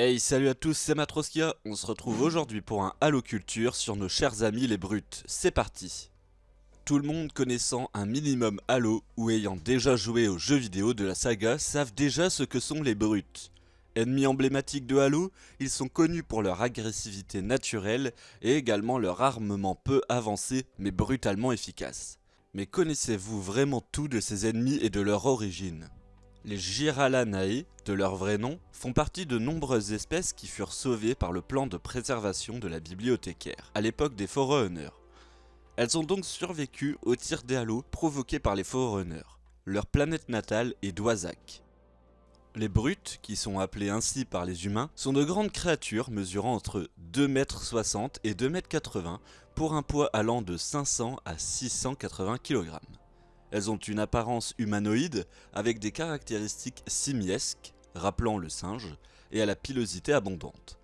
Hey salut à tous, c'est Matroskia, on se retrouve aujourd'hui pour un Halo Culture sur nos chers amis les brutes, c'est parti Tout le monde connaissant un minimum Halo ou ayant déjà joué aux jeux vidéo de la saga savent déjà ce que sont les brutes. Ennemis emblématiques de Halo, ils sont connus pour leur agressivité naturelle et également leur armement peu avancé mais brutalement efficace. Mais connaissez-vous vraiment tout de ces ennemis et de leur origine? Les Giralanae, de leur vrai nom, font partie de nombreuses espèces qui furent sauvées par le plan de préservation de la bibliothécaire, à l'époque des Forerunners. Elles ont donc survécu aux tirs des halos provoqués par les Forerunners. Leur planète natale est Dwazak. Les brutes, qui sont appelées ainsi par les humains, sont de grandes créatures mesurant entre 2m60 et 2m80 pour un poids allant de 500 à 680 kg. Elles ont une apparence humanoïde avec des caractéristiques simiesques, rappelant le singe, et à la pilosité abondante.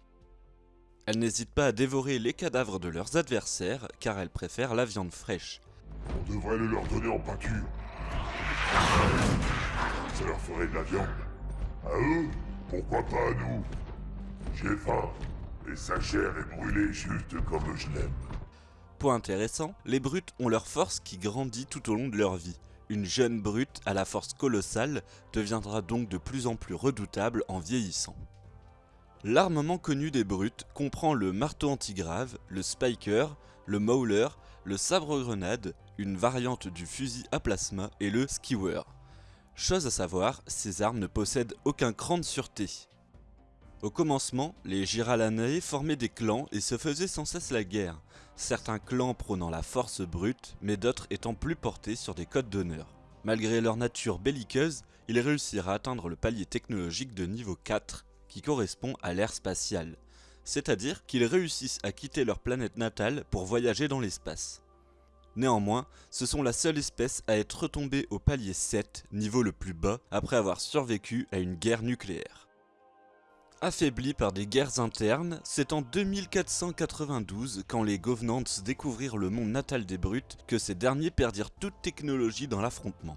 Elles n'hésitent pas à dévorer les cadavres de leurs adversaires car elles préfèrent la viande fraîche. On devrait le leur donner en pâture. Ça leur ferait de la viande. À eux Pourquoi pas à nous? J'ai faim, et sa chair est brûlée juste comme je l'aime intéressant, les brutes ont leur force qui grandit tout au long de leur vie. Une jeune brute à la force colossale deviendra donc de plus en plus redoutable en vieillissant. L'armement connu des brutes comprend le marteau antigrave, le spiker, le mauler, le sabre-grenade, une variante du fusil à plasma et le skewer. Chose à savoir, ces armes ne possèdent aucun cran de sûreté. Au commencement, les Giralanae formaient des clans et se faisaient sans cesse la guerre, certains clans prônant la force brute, mais d'autres étant plus portés sur des codes d'honneur. Malgré leur nature belliqueuse, ils réussirent à atteindre le palier technologique de niveau 4, qui correspond à l'ère spatiale, c'est-à-dire qu'ils réussissent à quitter leur planète natale pour voyager dans l'espace. Néanmoins, ce sont la seule espèce à être retombée au palier 7, niveau le plus bas, après avoir survécu à une guerre nucléaire. Affaiblis par des guerres internes, c'est en 2492, quand les Govenants découvrirent le monde natal des Brutes, que ces derniers perdirent toute technologie dans l'affrontement.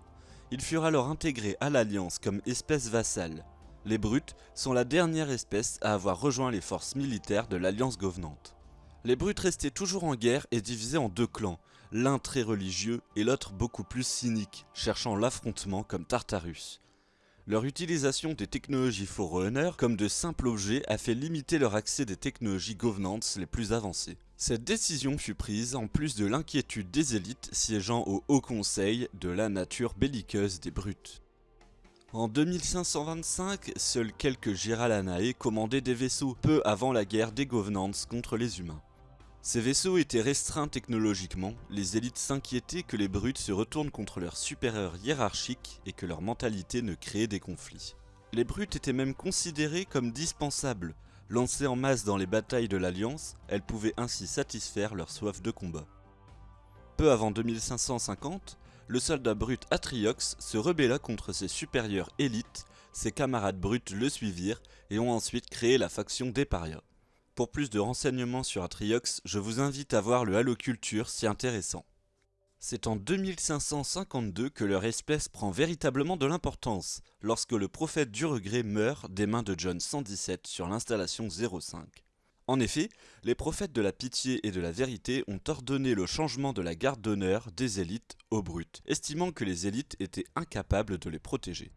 Ils furent alors intégrés à l'Alliance comme espèce vassale. Les Brutes sont la dernière espèce à avoir rejoint les forces militaires de l'Alliance Govenante. Les Brutes restaient toujours en guerre et divisés en deux clans, l'un très religieux et l'autre beaucoup plus cynique, cherchant l'affrontement comme Tartarus. Leur utilisation des technologies Forerunner comme de simples objets a fait limiter leur accès des technologies Governance les plus avancées. Cette décision fut prise en plus de l'inquiétude des élites siégeant au Haut Conseil de la nature belliqueuse des brutes. En 2525, seuls quelques Giralanae commandaient des vaisseaux, peu avant la guerre des Governance contre les humains. Ces vaisseaux étaient restreints technologiquement, les élites s'inquiétaient que les brutes se retournent contre leurs supérieurs hiérarchiques et que leur mentalité ne créait des conflits. Les brutes étaient même considérées comme dispensables, lancées en masse dans les batailles de l'Alliance, elles pouvaient ainsi satisfaire leur soif de combat. Peu avant 2550, le soldat brut Atriox se rebella contre ses supérieurs élites, ses camarades brutes le suivirent et ont ensuite créé la faction des parias. Pour plus de renseignements sur Atriox, je vous invite à voir le Halo Culture si intéressant. C'est en 2552 que leur espèce prend véritablement de l'importance, lorsque le prophète du regret meurt des mains de John 117 sur l'installation 05. En effet, les prophètes de la pitié et de la vérité ont ordonné le changement de la garde d'honneur des élites aux brutes, estimant que les élites étaient incapables de les protéger.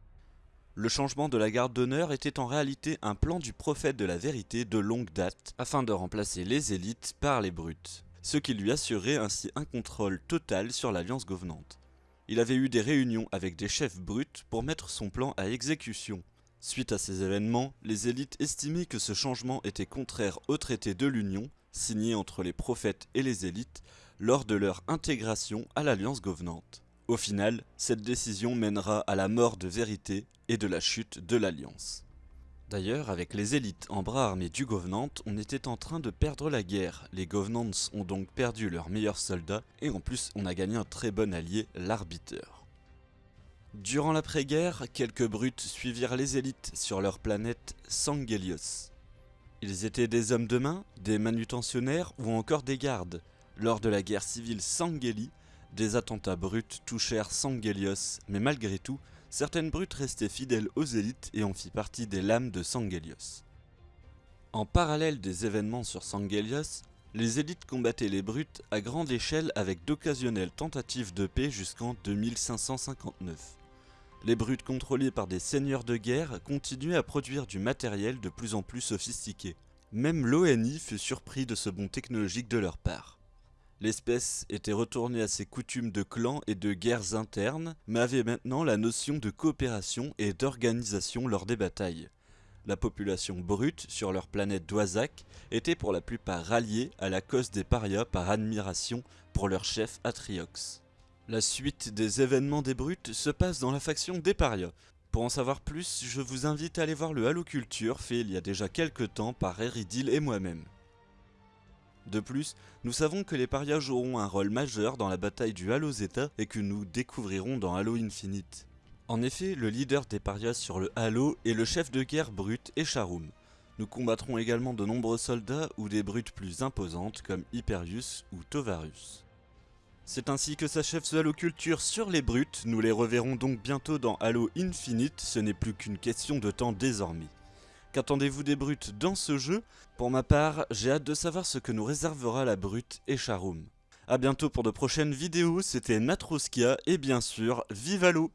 Le changement de la garde d'honneur était en réalité un plan du prophète de la vérité de longue date, afin de remplacer les élites par les brutes, ce qui lui assurait ainsi un contrôle total sur l'alliance gouvernante. Il avait eu des réunions avec des chefs brutes pour mettre son plan à exécution. Suite à ces événements, les élites estimaient que ce changement était contraire au traité de l'Union, signé entre les prophètes et les élites, lors de leur intégration à l'alliance gouvernante. Au final, cette décision mènera à la mort de Vérité et de la chute de l'Alliance. D'ailleurs, avec les élites en bras armés du Govenant, on était en train de perdre la guerre. Les Govenants ont donc perdu leurs meilleurs soldats, et en plus on a gagné un très bon allié, l'arbiteur. Durant l'après-guerre, quelques brutes suivirent les élites sur leur planète Sangelios. Ils étaient des hommes de main, des manutentionnaires ou encore des gardes. Lors de la guerre civile Sangeli, des attentats bruts touchèrent Sangelios, mais malgré tout, certaines brutes restaient fidèles aux élites et en fit partie des lames de Sangelios. En parallèle des événements sur Sangelios, les élites combattaient les brutes à grande échelle avec d'occasionnelles tentatives de paix jusqu'en 2559. Les brutes contrôlées par des seigneurs de guerre continuaient à produire du matériel de plus en plus sophistiqué. Même l'ONI fut surpris de ce bond technologique de leur part. L'espèce était retournée à ses coutumes de clans et de guerres internes, mais avait maintenant la notion de coopération et d'organisation lors des batailles. La population brute sur leur planète d'Oisac était pour la plupart ralliée à la cause des parias par admiration pour leur chef Atriox. La suite des événements des brutes se passe dans la faction des parias. Pour en savoir plus, je vous invite à aller voir le Halo Culture fait il y a déjà quelques temps par Eridil et moi-même. De plus, nous savons que les parias joueront un rôle majeur dans la bataille du Halo Zeta et que nous découvrirons dans Halo Infinite. En effet, le leader des parias sur le Halo est le chef de guerre brut Echarum. Nous combattrons également de nombreux soldats ou des brutes plus imposantes comme Hyperius ou Tovarus. C'est ainsi que s'achève ce Halo Culture sur les brutes, nous les reverrons donc bientôt dans Halo Infinite, ce n'est plus qu'une question de temps désormais. Qu'attendez-vous des brutes dans ce jeu? Pour ma part, j'ai hâte de savoir ce que nous réservera la brute Echarum. A bientôt pour de prochaines vidéos, c'était Natroskia et bien sûr, vive Halo